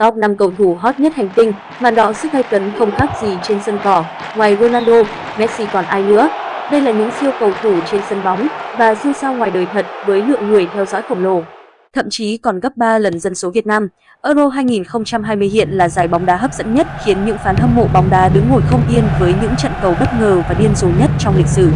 Top 5 cầu thủ hot nhất hành tinh, màn đỏ sức gay cấn không khác gì trên sân cỏ. Ngoài Ronaldo, Messi còn ai nữa? Đây là những siêu cầu thủ trên sân bóng và siêu sao ngoài đời thật với lượng người theo dõi khổng lồ thậm chí còn gấp 3 lần dân số Việt Nam. Euro 2020 hiện là giải bóng đá hấp dẫn nhất khiến những fan hâm mộ bóng đá đứng ngồi không yên với những trận cầu bất ngờ và điên rồ nhất trong lịch sử.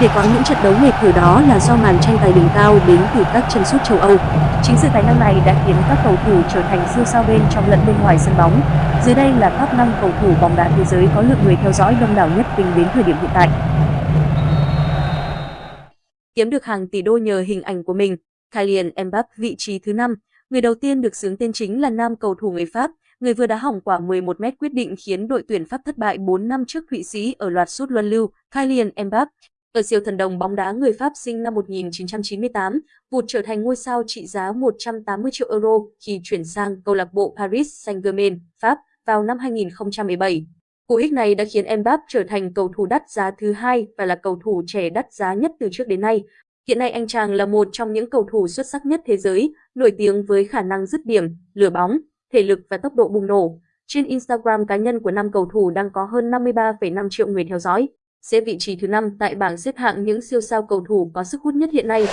Để có những trận đấu nghề cửa đó là do màn tranh tài đỉnh cao đến từ các chân sút châu Âu. Chính sự tài năng này đã khiến các cầu thủ trở thành siêu sao bên trong lẫn bên ngoài sân bóng. Dưới đây là top 5 cầu thủ bóng đá thế giới có lượng người theo dõi đông đảo nhất tính đến thời điểm hiện tại. Kiếm được hàng tỷ đô nhờ hình ảnh của mình, Kylian Mbappé vị trí thứ 5, người đầu tiên được xướng tên chính là nam cầu thủ người Pháp, người vừa đá hỏng quả 11 mét quyết định khiến đội tuyển Pháp thất bại 4 năm trước Thụy Sĩ ở loạt sút luân lưu. Kylian Mbappé, ở siêu thần đồng bóng đá người Pháp sinh năm 1998, vụt trở thành ngôi sao trị giá 180 triệu euro khi chuyển sang câu lạc bộ Paris Saint-Germain, Pháp vào năm 2017. Cú hích này đã khiến Mbappé trở thành cầu thủ đắt giá thứ hai và là cầu thủ trẻ đắt giá nhất từ trước đến nay. Hiện nay anh chàng là một trong những cầu thủ xuất sắc nhất thế giới, nổi tiếng với khả năng dứt điểm, lừa bóng, thể lực và tốc độ bùng nổ. Trên Instagram cá nhân của năm cầu thủ đang có hơn 53,5 triệu người theo dõi, xếp vị trí thứ 5 tại bảng xếp hạng những siêu sao cầu thủ có sức hút nhất hiện nay.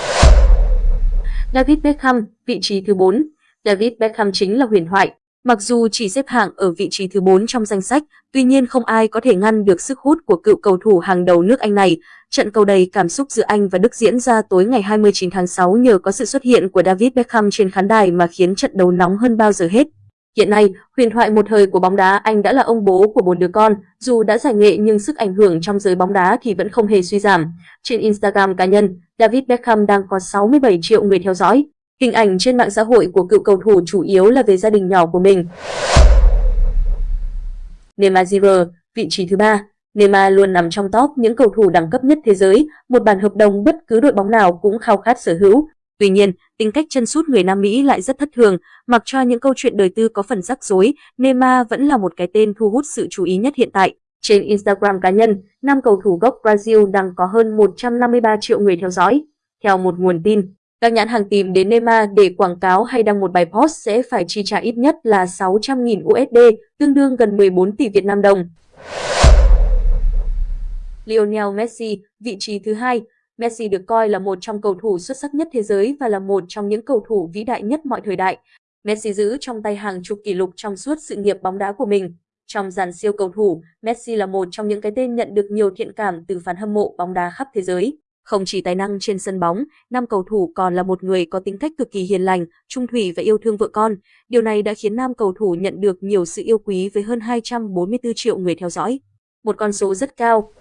David Beckham, vị trí thứ 4. David Beckham chính là huyền thoại, Mặc dù chỉ xếp hạng ở vị trí thứ 4 trong danh sách, tuy nhiên không ai có thể ngăn được sức hút của cựu cầu thủ hàng đầu nước Anh này. Trận cầu đầy cảm xúc giữa Anh và Đức diễn ra tối ngày 29 tháng 6 nhờ có sự xuất hiện của David Beckham trên khán đài mà khiến trận đấu nóng hơn bao giờ hết. Hiện nay, huyền thoại một thời của bóng đá Anh đã là ông bố của bốn đứa con, dù đã giải nghệ nhưng sức ảnh hưởng trong giới bóng đá thì vẫn không hề suy giảm. Trên Instagram cá nhân, David Beckham đang có 67 triệu người theo dõi. Hình ảnh trên mạng xã hội của cựu cầu thủ chủ yếu là về gia đình nhỏ của mình. Neymar Jr, vị trí thứ ba. Neymar luôn nằm trong top những cầu thủ đẳng cấp nhất thế giới, một bản hợp đồng bất cứ đội bóng nào cũng khao khát sở hữu. Tuy nhiên, tính cách chân sút người Nam Mỹ lại rất thất thường, mặc cho những câu chuyện đời tư có phần rắc rối, Neymar vẫn là một cái tên thu hút sự chú ý nhất hiện tại. Trên Instagram cá nhân, nam cầu thủ gốc Brazil đang có hơn 153 triệu người theo dõi. Theo một nguồn tin, các nhãn hàng tìm đến Neymar để quảng cáo hay đăng một bài post sẽ phải chi trả ít nhất là 600.000 USD, tương đương gần 14 tỷ Việt Nam đồng. Lionel Messi, vị trí thứ hai. Messi được coi là một trong cầu thủ xuất sắc nhất thế giới và là một trong những cầu thủ vĩ đại nhất mọi thời đại. Messi giữ trong tay hàng chục kỷ lục trong suốt sự nghiệp bóng đá của mình. Trong dàn siêu cầu thủ, Messi là một trong những cái tên nhận được nhiều thiện cảm từ fan hâm mộ bóng đá khắp thế giới. Không chỉ tài năng trên sân bóng, nam cầu thủ còn là một người có tính cách cực kỳ hiền lành, trung thủy và yêu thương vợ con. Điều này đã khiến nam cầu thủ nhận được nhiều sự yêu quý với hơn 244 triệu người theo dõi. Một con số rất cao.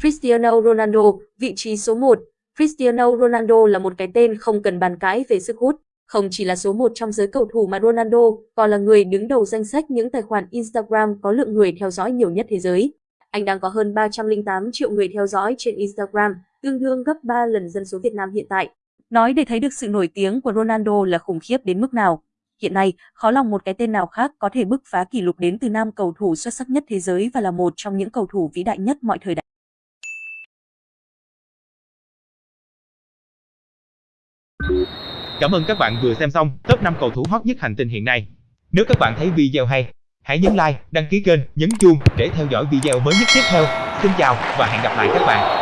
Cristiano Ronaldo, vị trí số 1. Cristiano Ronaldo là một cái tên không cần bàn cãi về sức hút. Không chỉ là số 1 trong giới cầu thủ mà Ronaldo còn là người đứng đầu danh sách những tài khoản Instagram có lượng người theo dõi nhiều nhất thế giới. Anh đang có hơn 308 triệu người theo dõi trên Instagram, tương đương gấp 3 lần dân số Việt Nam hiện tại. Nói để thấy được sự nổi tiếng của Ronaldo là khủng khiếp đến mức nào. Hiện nay, khó lòng một cái tên nào khác có thể bứt phá kỷ lục đến từ nam cầu thủ xuất sắc nhất thế giới và là một trong những cầu thủ vĩ đại nhất mọi thời đại. Cảm ơn các bạn vừa xem xong top 5 cầu thủ hot nhất hành tinh hiện nay. Nếu các bạn thấy video hay, Hãy nhấn like, đăng ký kênh, nhấn chuông để theo dõi video mới nhất tiếp theo. Xin chào và hẹn gặp lại các bạn.